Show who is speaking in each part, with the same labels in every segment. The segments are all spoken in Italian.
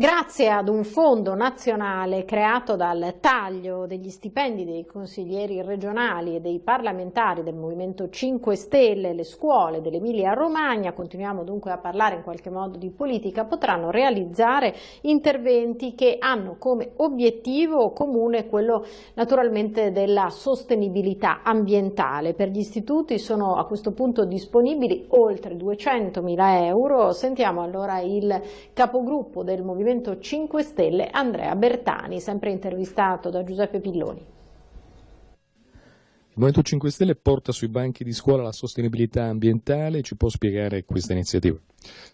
Speaker 1: Grazie ad un fondo nazionale creato dal taglio degli stipendi dei consiglieri regionali e dei parlamentari del Movimento 5 Stelle, le scuole dell'Emilia Romagna, continuiamo dunque a parlare in qualche modo di politica, potranno realizzare interventi che hanno come obiettivo comune quello naturalmente della sostenibilità ambientale. Per gli istituti sono a questo punto disponibili oltre 200 mila euro. Sentiamo allora il capogruppo del Movimento Movimento 5 Stelle Andrea Bertani, sempre intervistato da Giuseppe Pilloni.
Speaker 2: Il Movimento 5 Stelle porta sui banchi di scuola la sostenibilità ambientale, ci può spiegare questa iniziativa?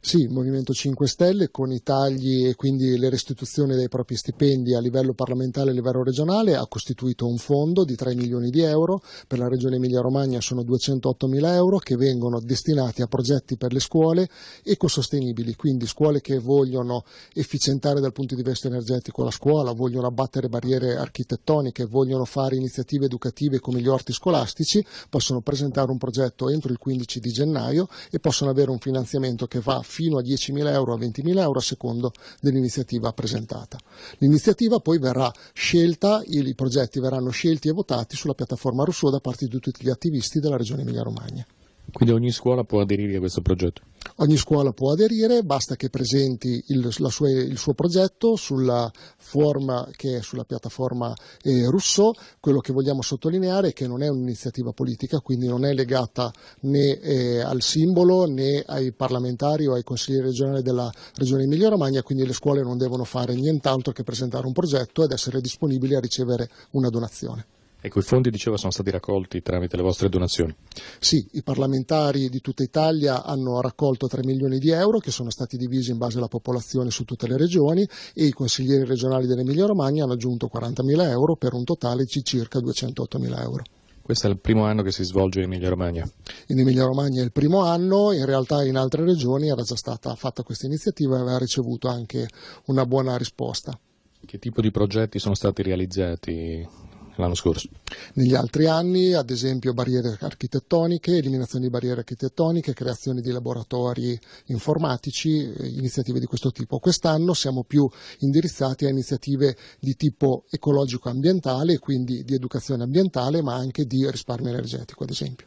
Speaker 3: Sì, il Movimento 5 Stelle con i tagli e quindi le restituzioni dei propri stipendi a livello parlamentare e a livello regionale ha costituito un fondo di 3 milioni di euro, per la regione Emilia Romagna sono 208 mila euro che vengono destinati a progetti per le scuole ecosostenibili, quindi scuole che vogliono efficientare dal punto di vista energetico la scuola, vogliono abbattere barriere architettoniche, vogliono fare iniziative educative come gli orti scolastici, possono presentare un progetto entro il 15 di gennaio e possono avere un finanziamento che va fino a 10.000 euro a 20.000 euro a secondo dell'iniziativa presentata. L'iniziativa poi verrà scelta, i progetti verranno scelti e votati sulla piattaforma Rousseau da parte di tutti gli attivisti della Regione Emilia-Romagna.
Speaker 2: Quindi ogni scuola può aderire a questo progetto?
Speaker 3: Ogni scuola può aderire, basta che presenti il, sua, il suo progetto sulla, forma, che è sulla piattaforma eh, Rousseau. Quello che vogliamo sottolineare è che non è un'iniziativa politica, quindi non è legata né eh, al simbolo né ai parlamentari o ai consiglieri regionali della Regione Emilia-Romagna, quindi le scuole non devono fare nient'altro che presentare un progetto ed essere disponibili a ricevere una donazione.
Speaker 2: Ecco, i fondi, diceva, sono stati raccolti tramite le vostre donazioni.
Speaker 3: Sì, i parlamentari di tutta Italia hanno raccolto 3 milioni di euro che sono stati divisi in base alla popolazione su tutte le regioni e i consiglieri regionali dell'Emilia Romagna hanno aggiunto 40 mila euro per un totale di circa 208 mila euro.
Speaker 2: Questo è il primo anno che si svolge in Emilia Romagna?
Speaker 3: In Emilia Romagna è il primo anno, in realtà in altre regioni era già stata fatta questa iniziativa e aveva ricevuto anche una buona risposta.
Speaker 2: Che tipo di progetti sono stati realizzati l'anno scorso.
Speaker 3: Negli altri anni, ad esempio, barriere architettoniche, eliminazione di barriere architettoniche, creazione di laboratori informatici, eh, iniziative di questo tipo. Quest'anno siamo più indirizzati a iniziative di tipo ecologico-ambientale, quindi di educazione ambientale, ma anche di risparmio energetico, ad esempio.